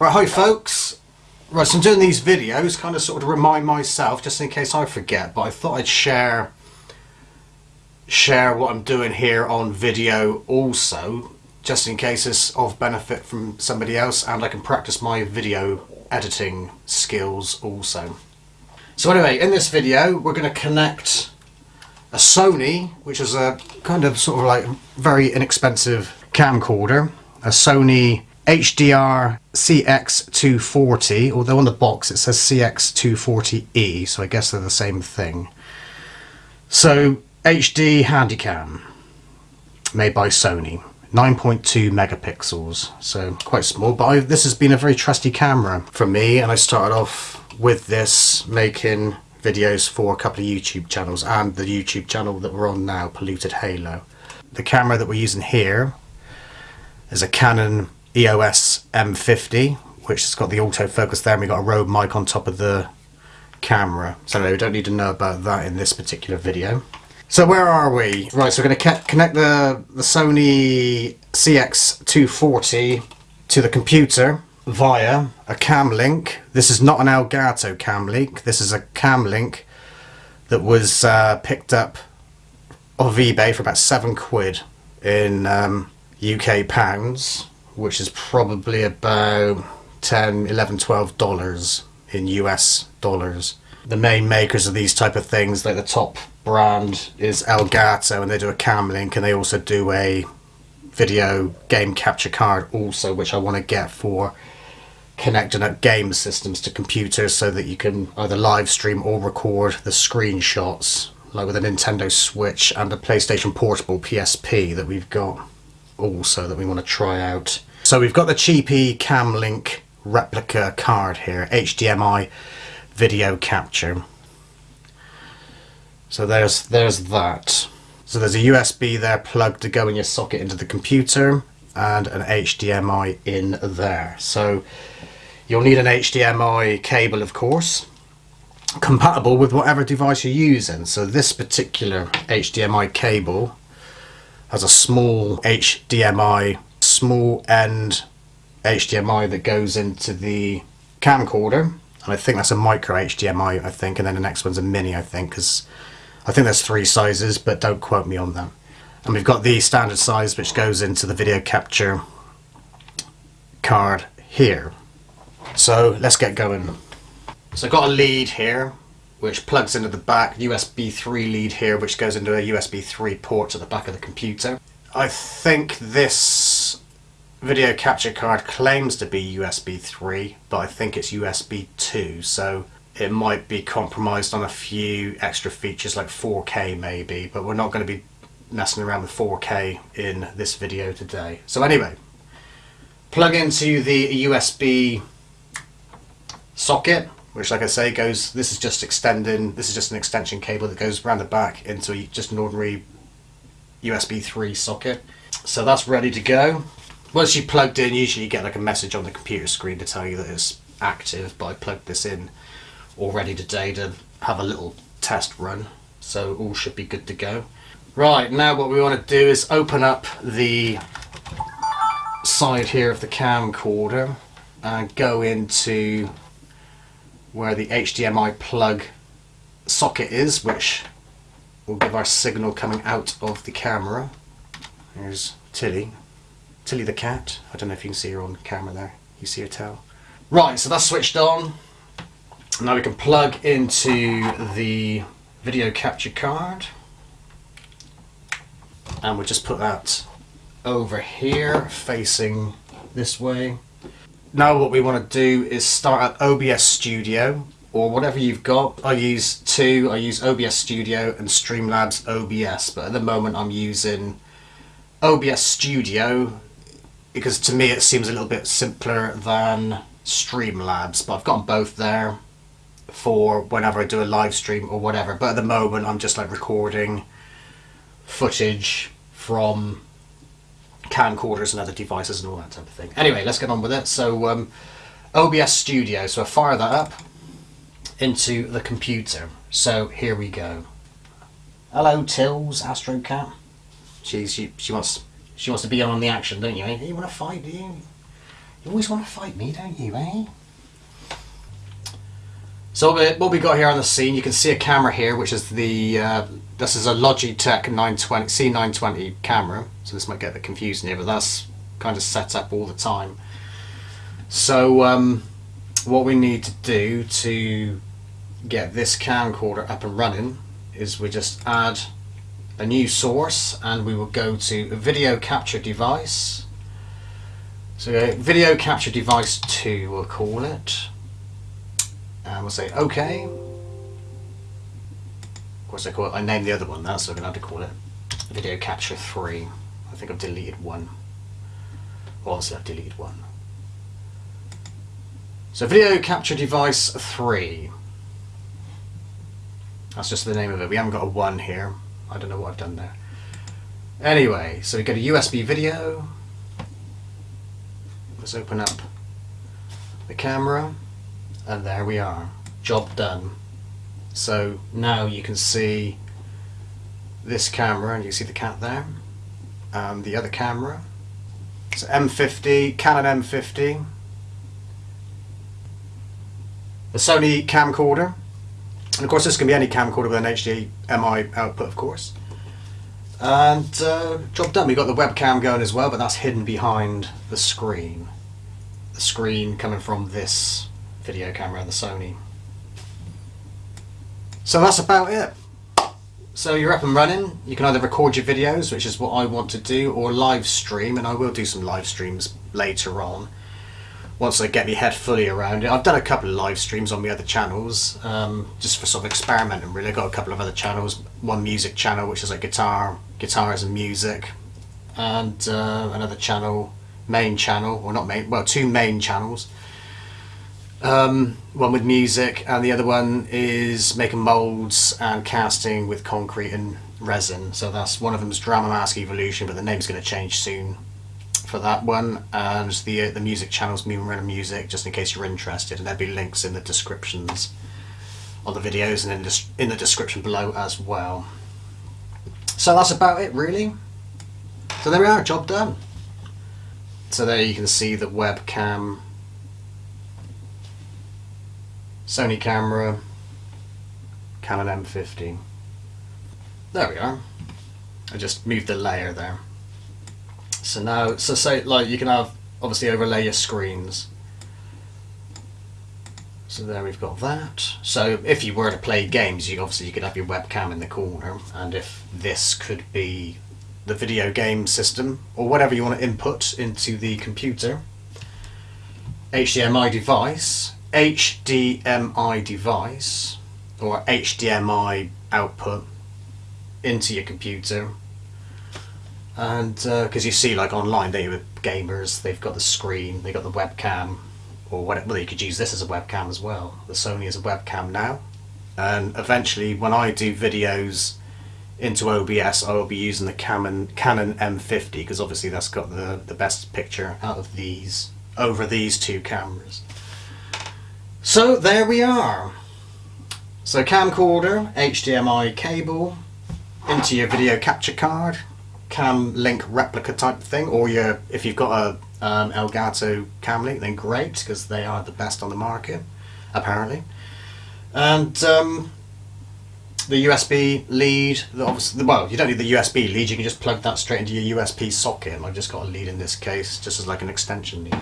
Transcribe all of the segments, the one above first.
Right, hi folks. Right, so I'm doing these videos kind of sort of remind myself, just in case I forget, but I thought I'd share share what I'm doing here on video also, just in case it's of benefit from somebody else and I can practice my video editing skills also. So anyway, in this video we're going to connect a Sony, which is a kind of sort of like very inexpensive camcorder, a Sony HDR CX240, although on the box it says CX240E, so I guess they're the same thing. So HD Handycam, made by Sony, 9.2 megapixels, so quite small, but I, this has been a very trusty camera for me, and I started off with this making videos for a couple of YouTube channels and the YouTube channel that we're on now, Polluted Halo. The camera that we're using here is a Canon EOS M50 which has got the autofocus there and we've got a Rode mic on top of the camera. So we don't need to know about that in this particular video. So where are we? Right, so we're going to connect the, the Sony CX240 to the computer via a cam link. This is not an Elgato cam link. This is a cam link that was uh, picked up off eBay for about seven quid in um, UK pounds, which is probably about 10, 11, 12 dollars in US dollars. The main makers of these type of things, like the top brand is Elgato and they do a cam link and they also do a video game capture card also which I want to get for connecting up game systems to computers so that you can either live stream or record the screenshots like with a Nintendo Switch and a PlayStation Portable PSP that we've got also that we want to try out. So we've got the cheapy Camlink replica card here, HDMI video capture. So there's there's that. So there's a USB there plugged to go in your socket into the computer and an HDMI in there. So you'll need an HDMI cable of course compatible with whatever device you're using. So this particular HDMI cable has a small HDMI, small end HDMI that goes into the camcorder. And I think that's a micro HDMI I think. And then the next one's a mini I think because I think there's three sizes but don't quote me on them and we've got the standard size which goes into the video capture card here. So let's get going. So I've got a lead here which plugs into the back USB 3 lead here which goes into a USB 3 port at the back of the computer. I think this video capture card claims to be USB 3 but I think it's USB 2 so it might be compromised on a few extra features like 4K maybe but we're not going to be messing around with 4K in this video today. So anyway, plug into the USB socket which like I say goes, this is just extending, this is just an extension cable that goes around the back into just an ordinary USB 3 socket. So that's ready to go. Once you plugged in, usually you get like a message on the computer screen to tell you that it's active, but I plugged this in already today to have a little test run, so all should be good to go. Right, now what we want to do is open up the side here of the camcorder and go into where the HDMI plug socket is, which will give our signal coming out of the camera. There's Tilly, Tilly the cat. I don't know if you can see her on camera there. You see her tail. Right, so that's switched on. Now we can plug into the video capture card. And we'll just put that over here, facing this way. Now what we want to do is start at OBS Studio or whatever you've got. I use two, I use OBS Studio and Streamlabs OBS, but at the moment I'm using OBS Studio because to me it seems a little bit simpler than Streamlabs, but I've got both there for whenever I do a live stream or whatever. But at the moment I'm just like recording footage from camcorders and other devices and all that type of thing. Anyway, let's get on with it. So um, OBS Studio, so I fire that up into the computer. So here we go. Hello Tills, Astrocat. She, she, she wants she wants to be on the action, don't you? eh? You want to fight, do you? You always want to fight me, don't you, eh? So what we got here on the scene, you can see a camera here, which is the, uh, this is a Logitech 920, C920 camera. So this might get a bit confusing here, but that's kind of set up all the time. So um, what we need to do to get this camcorder up and running is we just add a new source and we will go to video capture device. So uh, video capture device 2 we'll call it and we'll say OK. Of course I call it, I named the other one that so I'm going to have to call it video capture 3. I think I've deleted one. Well, obviously I've deleted one. So video capture device 3. That's just the name of it. We haven't got a 1 here. I don't know what I've done there. Anyway, so we go to USB video. Let's open up the camera and there we are. Job done. So now you can see this camera and you see the cat there and the other camera. It's M50, Canon M50. The Sony camcorder and of course this can be any camcorder with an HDMI output of course. And uh, job done. We've got the webcam going as well, but that's hidden behind the screen. The screen coming from this video camera, the Sony. So that's about it. So you're up and running. You can either record your videos, which is what I want to do, or live stream, and I will do some live streams later on once I get my head fully around it. I've done a couple of live streams on my other channels, um, just for sort of experimenting really. I've got a couple of other channels, one music channel which is like guitar, guitars and music, and uh, another channel, main channel, or not main, well two main channels. Um, one with music and the other one is making moulds and casting with concrete and resin. So that's one of them is Drama Mask Evolution, but the name's going to change soon for that one and the uh, the music channel's Moonrunner Music just in case you're interested and there'll be links in the descriptions of the videos and in, the, in the description below as well. So that's about it really. So there we are, job done. So there you can see the webcam, Sony camera, Canon M50. There we are. I just moved the layer there. So now, so say like you can have obviously overlay your screens. So there we've got that. So if you were to play games, you obviously you could have your webcam in the corner, and if this could be the video game system or whatever you want to input into the computer, HDMI device, HDMI device, or HDMI output into your computer and because uh, you see like online they with gamers they've got the screen they've got the webcam or whatever well, you could use this as a webcam as well. The Sony is a webcam now. And eventually when I do videos into OBS I will be using the Canon, Canon M50 because obviously that's got the, the best picture out of these over these two cameras. So there we are. So camcorder HDMI cable into your video capture card cam link replica type thing or your if you've got a um, Elgato cam link then great because they are the best on the market apparently. And um, the USB lead obviously well you don't need the USB lead you can just plug that straight into your USB socket I've just got a lead in this case just as like an extension lead.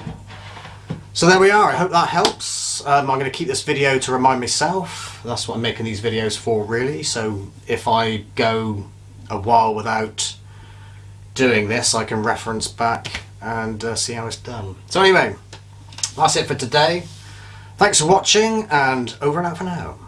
So there we are I hope that helps. Um, I'm going to keep this video to remind myself that's what I'm making these videos for really. So if I go a while without doing this I can reference back and uh, see how it's done. So anyway, that's it for today. Thanks for watching and over and out for now.